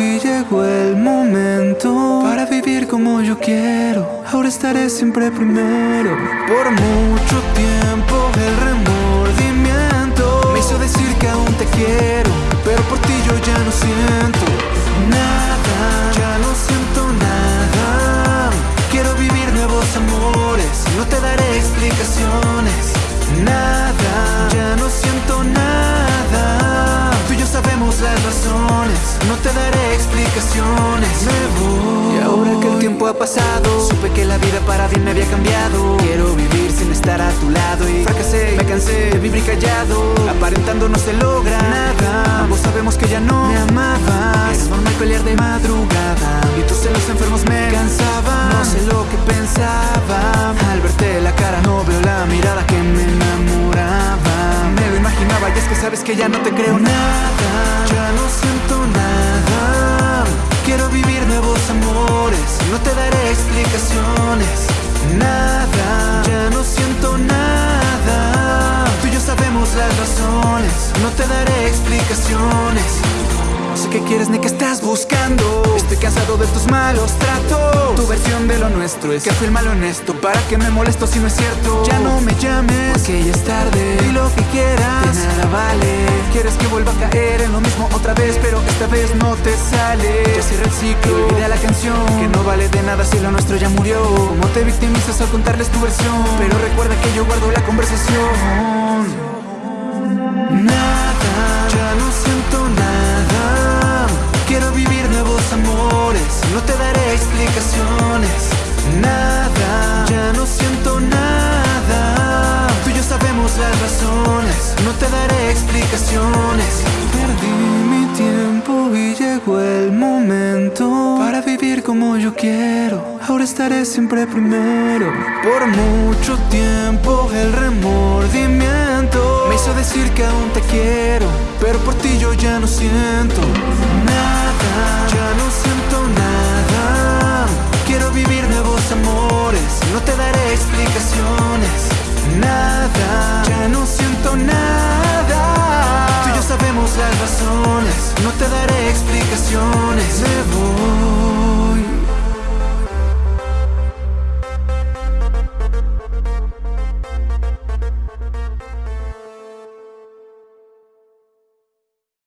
y llegó el momento Para vivir como yo quiero. Ahora estaré siempre primero. Por mucho tiempo el remordimiento Me hizo decir que aún te quiero Pero por ti yo ya no siento Nada, ya no siento nada. Quiero vivir nuevos amores No te daré explicaciones Nada, ya no siento nada. Tú y yo sabemos la razón no te daré explicaciones. Me voy. Y ahora que el tiempo ha pasado, supe que la vida para bien me había cambiado. Quiero vivir sin estar a tu lado y fracasé, me cansé de vivir callado. Aparentando no se logra nada. Ambos sabemos que ya no me amabas. Era normal pelear de madrugada y tus celos enfermos me cansaban. No sé lo que pensaba. Al verte la cara no veo la mirada que me enamoraba. Me lo imaginaba y es que sabes que ya no te creo nada. Ya no siento las razones. No te daré explicaciones. No sé qué quieres ni qué estás buscando. Estoy cansado de tus malos tratos. Tu versión de lo nuestro es que fui el malo honesto. ¿Para qué me molesto si no es cierto? Ya no me llames, porque ya es tarde. Y lo que quieras, de nada vale. Quieres que vuelva a caer en lo mismo otra vez, pero esta vez no te sale. Ya cierra el ciclo, olvida la canción. Que no vale de nada si lo nuestro ya murió. Como te victimizas al contarles tu versión. Pero recuerda que yo guardo la conversación. No te daré explicaciones. Perdí mi tiempo y llegó el momento para vivir como yo quiero. Ahora estaré siempre primero. Por mucho tiempo el remordimiento me hizo decir que aún te quiero, pero por ti yo ya no siento nada, las razones, no te daré explicaciones. Me voy.